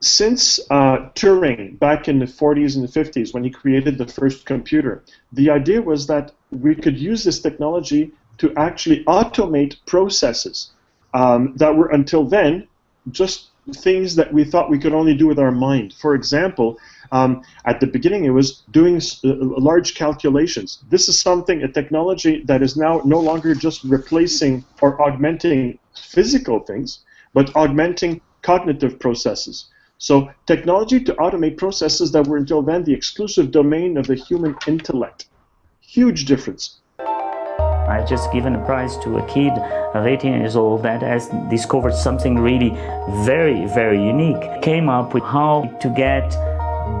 since uh, Turing back in the 40s and the 50s when he created the first computer, the idea was that we could use this technology to actually automate processes um, that were until then just things that we thought we could only do with our mind. For example, um, at the beginning it was doing uh, large calculations. This is something, a technology that is now no longer just replacing or augmenting physical things, but augmenting cognitive processes. So technology to automate processes that were until then the exclusive domain of the human intellect. Huge difference. I just given a prize to a kid of 18 years old that has discovered something really very, very unique. Came up with how to get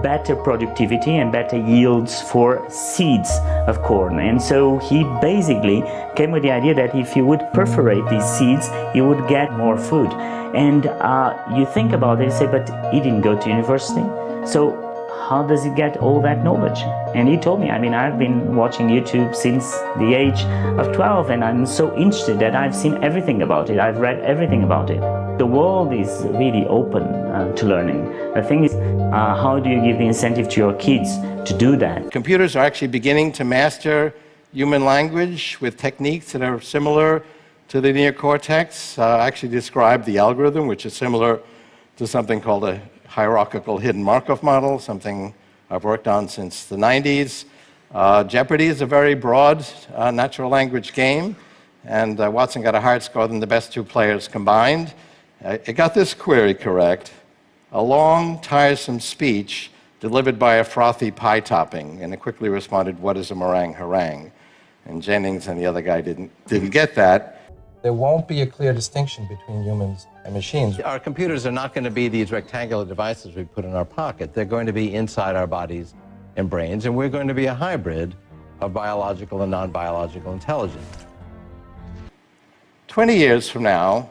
better productivity and better yields for seeds of corn. And so he basically came with the idea that if you would perforate these seeds, you would get more food. And uh, you think about it and say, but he didn't go to university. So how does he get all that knowledge? And he told me, I mean, I've been watching YouTube since the age of 12 and I'm so interested that I've seen everything about it. I've read everything about it. The world is really open uh, to learning. The thing is, uh, how do you give the incentive to your kids to do that? Computers are actually beginning to master human language with techniques that are similar to the neocortex. Uh, I actually described the algorithm, which is similar to something called a hierarchical hidden Markov model, something I've worked on since the 90s. Uh, Jeopardy is a very broad uh, natural language game, and uh, Watson got a higher score than the best two players combined. It got this query correct. A long, tiresome speech delivered by a frothy pie topping, and it quickly responded, what is a meringue harangue? And Jennings and the other guy didn't, didn't get that. There won't be a clear distinction between humans and machines. Our computers are not going to be these rectangular devices we put in our pocket. They're going to be inside our bodies and brains, and we're going to be a hybrid of biological and non-biological intelligence. 20 years from now,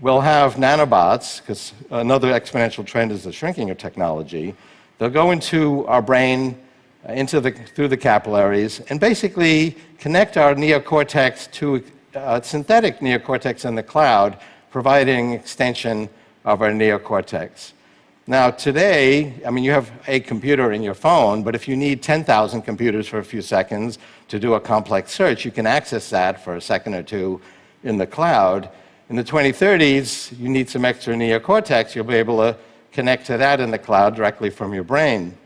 we'll have nanobots, because another exponential trend is the shrinking of technology. They'll go into our brain, uh, into the, through the capillaries, and basically connect our neocortex to uh, synthetic neocortex in the cloud, providing extension of our neocortex. Now, today, I mean, you have a computer in your phone, but if you need 10,000 computers for a few seconds to do a complex search, you can access that for a second or two in the cloud. In the 2030s, you need some extra neocortex, you'll be able to connect to that in the cloud directly from your brain.